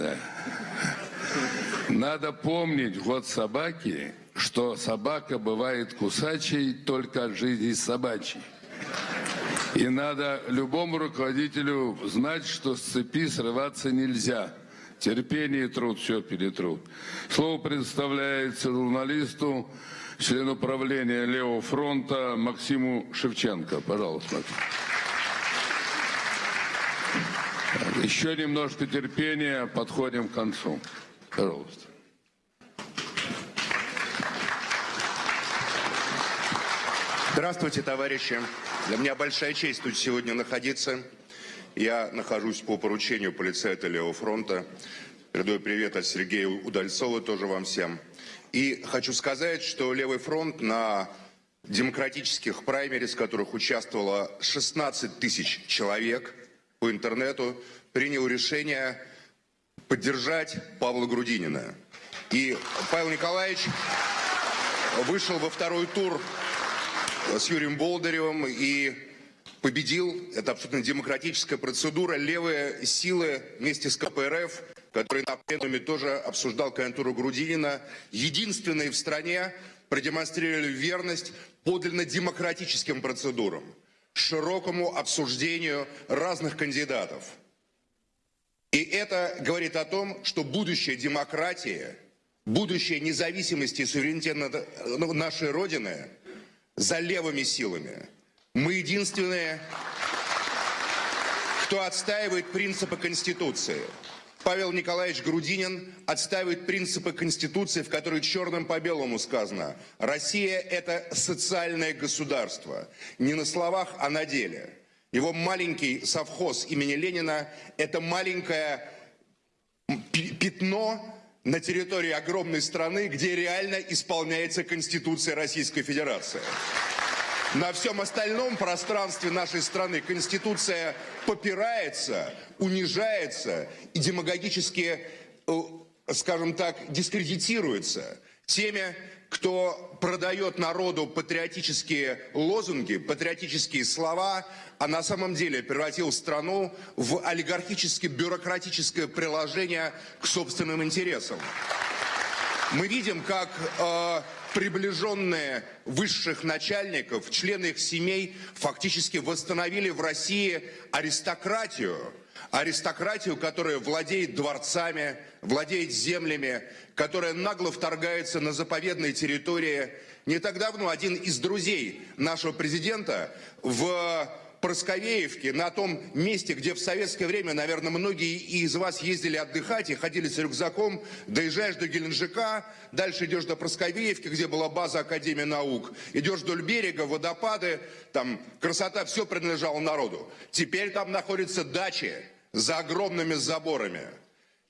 да. Надо помнить год собаки, что собака бывает кусачей только от жизни собачьей. И надо любому руководителю знать, что с цепи срываться нельзя. Терпение и труд все перетрут. Слово предоставляется журналисту, члену правления Левого фронта Максиму Шевченко. Пожалуйста, Максим. Еще немножко терпения, подходим к концу. Пожалуйста. Здравствуйте, товарищи. Для меня большая честь тут сегодня находиться. Я нахожусь по поручению полицейта Левого фронта. Передаю привет от Сергея Удальцова тоже вам всем. И хочу сказать, что Левый фронт на демократических праймерис, в которых участвовало 16 тысяч человек по интернету, принял решение поддержать Павла Грудинина. И Павел Николаевич вышел во второй тур с Юрием Болдыревым и победил. Это абсолютно демократическая процедура. Левые силы вместе с КПРФ, который на пленуме тоже обсуждал кандидатуру Грудинина, единственные в стране продемонстрировали верность подлинно демократическим процедурам, широкому обсуждению разных кандидатов. И это говорит о том, что будущее демократии, будущее независимости и суверенитета нашей Родины за левыми силами. Мы единственные, кто отстаивает принципы Конституции. Павел Николаевич Грудинин отстаивает принципы Конституции, в которой черным по белому сказано «Россия – это социальное государство». Не на словах, а на деле. Его маленький совхоз имени Ленина – это маленькое пятно на территории огромной страны, где реально исполняется Конституция Российской Федерации. На всем остальном пространстве нашей страны Конституция попирается, унижается и демагогически, э, скажем так, дискредитируется теми, кто продает народу патриотические лозунги, патриотические слова, а на самом деле превратил страну в олигархически-бюрократическое приложение к собственным интересам. Мы видим, как э, приближенные высших начальников, члены их семей фактически восстановили в России аристократию, аристократию, которая владеет дворцами, владеет землями, которая нагло вторгается на заповедные территории. Не так давно один из друзей нашего президента в Просковеевке, на том месте, где в советское время, наверное, многие из вас ездили отдыхать и ходили с рюкзаком, доезжаешь до Геленджика, дальше идешь до Просковеевки, где была база Академии наук, идешь вдоль берега, водопады, там красота, все принадлежало народу. Теперь там находятся дачи за огромными заборами.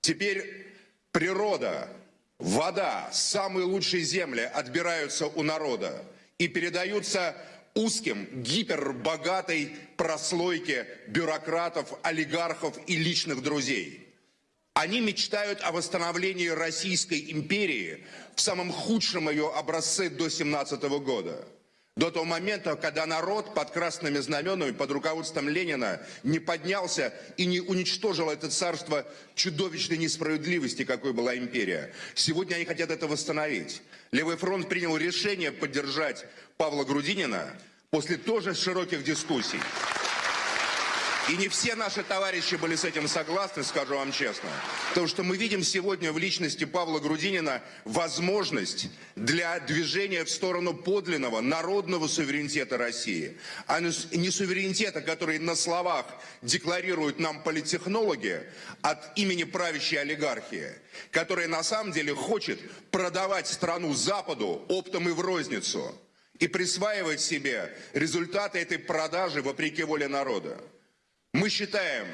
Теперь природа, вода, самые лучшие земли отбираются у народа и передаются узким, гипербогатой прослойке бюрократов, олигархов и личных друзей. Они мечтают о восстановлении Российской империи в самом худшем ее образце до 17 года. До того момента, когда народ под красными знаменами, под руководством Ленина не поднялся и не уничтожил это царство чудовищной несправедливости, какой была империя. Сегодня они хотят это восстановить. Левый фронт принял решение поддержать Павла Грудинина после тоже широких дискуссий. И не все наши товарищи были с этим согласны, скажу вам честно. Потому что мы видим сегодня в личности Павла Грудинина возможность для движения в сторону подлинного народного суверенитета России. А не суверенитета, который на словах декларируют нам политтехнологи от имени правящей олигархии, которая на самом деле хочет продавать страну Западу оптом и в розницу и присваивать себе результаты этой продажи вопреки воле народа. Мы считаем,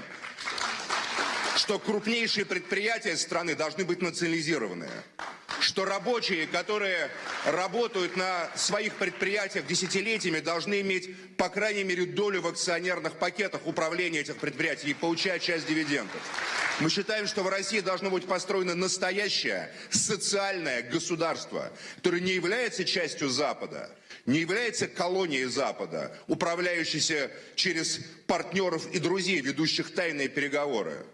что крупнейшие предприятия страны должны быть национализированы. Что рабочие, которые работают на своих предприятиях десятилетиями, должны иметь, по крайней мере, долю в акционерных пакетах управления этих предприятий и получать часть дивидендов. Мы считаем, что в России должно быть построено настоящее социальное государство, которое не является частью Запада, не является колонией Запада, управляющейся через партнеров и друзей, ведущих тайные переговоры.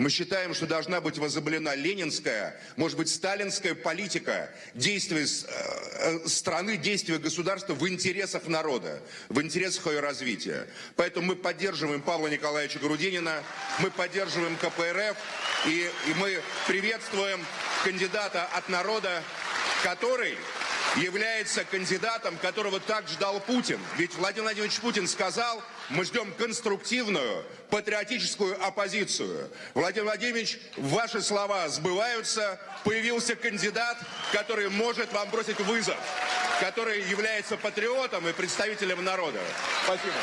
Мы считаем, что должна быть возобновлена ленинская, может быть, сталинская политика действия э, э, страны, действия государства в интересах народа, в интересах ее развития. Поэтому мы поддерживаем Павла Николаевича Грудинина, мы поддерживаем КПРФ, и, и мы приветствуем кандидата от народа, который является кандидатом, которого так ждал Путин. Ведь Владимир Владимирович Путин сказал, мы ждем конструктивную, патриотическую оппозицию. Владимир Владимирович, ваши слова сбываются. Появился кандидат, который может вам бросить вызов, который является патриотом и представителем народа. Спасибо.